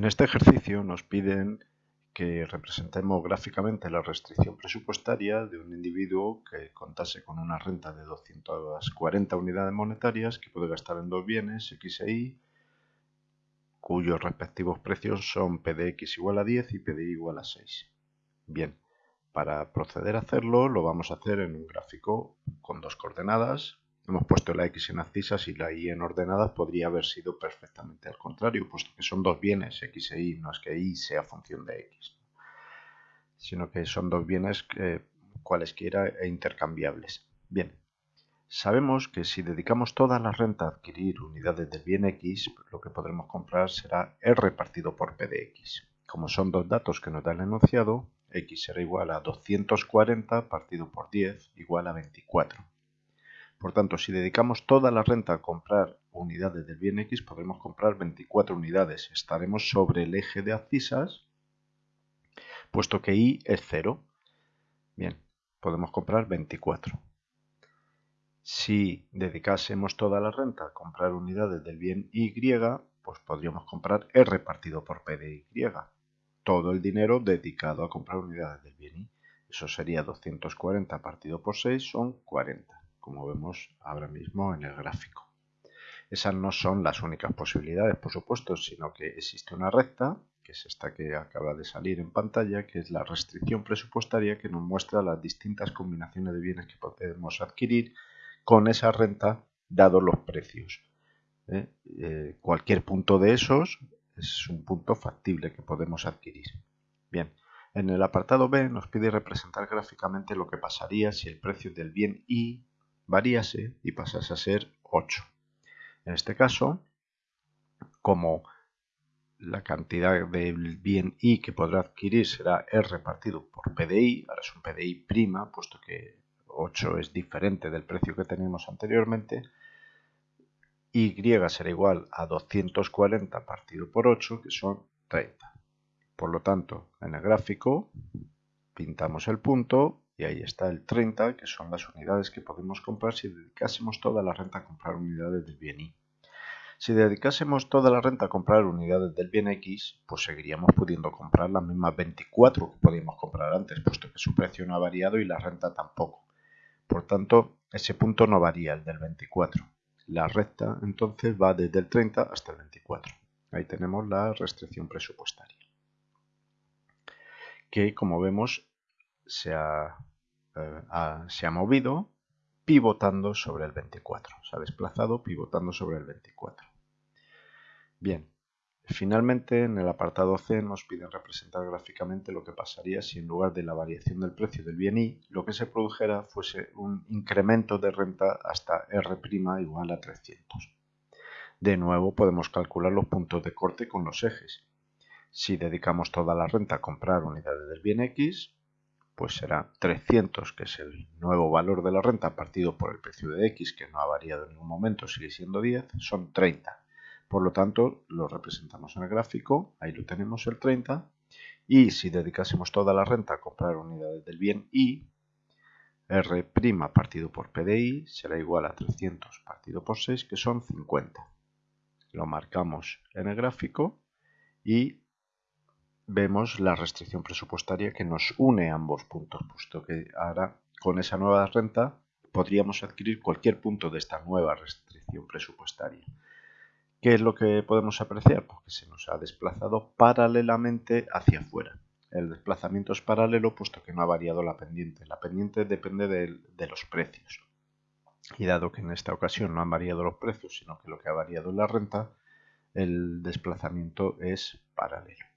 En este ejercicio nos piden que representemos gráficamente la restricción presupuestaria de un individuo que contase con una renta de 240 unidades monetarias que puede gastar en dos bienes, X e Y, cuyos respectivos precios son PDX igual a 10 y PDI igual a 6. Bien, para proceder a hacerlo lo vamos a hacer en un gráfico con dos coordenadas, Hemos puesto la x en abscisas y la y en ordenadas podría haber sido perfectamente al contrario, puesto que son dos bienes, x e y, no es que y sea función de x, sino que son dos bienes que, cualesquiera e intercambiables. Bien, sabemos que si dedicamos toda la renta a adquirir unidades del bien x, lo que podremos comprar será r partido por p de x. Como son dos datos que nos da el enunciado, x será igual a 240 partido por 10 igual a 24. Por tanto, si dedicamos toda la renta a comprar unidades del bien X, podremos comprar 24 unidades. Estaremos sobre el eje de abscisas, puesto que Y es 0. Bien, podemos comprar 24. Si dedicásemos toda la renta a comprar unidades del bien Y, pues podríamos comprar R partido por P de Y. Todo el dinero dedicado a comprar unidades del bien Y. Eso sería 240 partido por 6, son 40 como vemos ahora mismo en el gráfico. Esas no son las únicas posibilidades, por supuesto, sino que existe una recta, que es esta que acaba de salir en pantalla, que es la restricción presupuestaria que nos muestra las distintas combinaciones de bienes que podemos adquirir con esa renta, dados los precios. ¿eh? Eh, cualquier punto de esos es un punto factible que podemos adquirir. Bien, en el apartado B nos pide representar gráficamente lo que pasaría si el precio del bien Y varíase y pasase a ser 8. En este caso, como la cantidad del bien I que podrá adquirir será R partido por PDI, ahora es un PDI prima, puesto que 8 es diferente del precio que teníamos anteriormente, Y será igual a 240 partido por 8, que son 30. Por lo tanto, en el gráfico pintamos el punto y ahí está el 30, que son las unidades que podemos comprar si dedicásemos toda la renta a comprar unidades del bien Y. Si dedicásemos toda la renta a comprar unidades del bien X, pues seguiríamos pudiendo comprar las mismas 24 que podíamos comprar antes, puesto que su precio no ha variado y la renta tampoco. Por tanto, ese punto no varía, el del 24. La recta entonces va desde el 30 hasta el 24. Ahí tenemos la restricción presupuestaria. Que como vemos se ha eh, se ha movido pivotando sobre el 24. Se ha desplazado pivotando sobre el 24. Bien, finalmente en el apartado C nos piden representar gráficamente lo que pasaría si en lugar de la variación del precio del bien Y, lo que se produjera fuese un incremento de renta hasta R' igual a 300. De nuevo podemos calcular los puntos de corte con los ejes. Si dedicamos toda la renta a comprar unidades del bien X, pues será 300, que es el nuevo valor de la renta partido por el precio de X, que no ha variado en ningún momento, sigue siendo 10, son 30. Por lo tanto, lo representamos en el gráfico, ahí lo tenemos el 30, y si dedicásemos toda la renta a comprar unidades del bien Y, R' partido por PDI será igual a 300 partido por 6, que son 50. Lo marcamos en el gráfico y vemos la restricción presupuestaria que nos une ambos puntos, puesto que ahora con esa nueva renta podríamos adquirir cualquier punto de esta nueva restricción presupuestaria. ¿Qué es lo que podemos apreciar? Pues se nos ha desplazado paralelamente hacia afuera. El desplazamiento es paralelo puesto que no ha variado la pendiente. La pendiente depende de, de los precios. Y dado que en esta ocasión no han variado los precios, sino que lo que ha variado es la renta, el desplazamiento es paralelo.